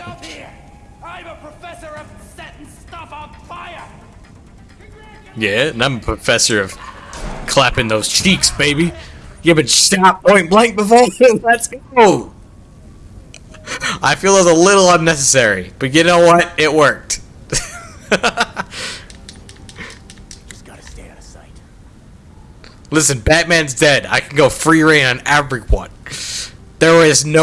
up here. I'm a professor of setting stuff on fire. Yeah, and I'm a professor of clapping those cheeks, baby. Yeah, but stop point blank before. Let's go. I feel it a little unnecessary, but you know what? It worked. Just gotta stay out of sight. Listen, Batman's dead. I can go free reign on everyone. There is no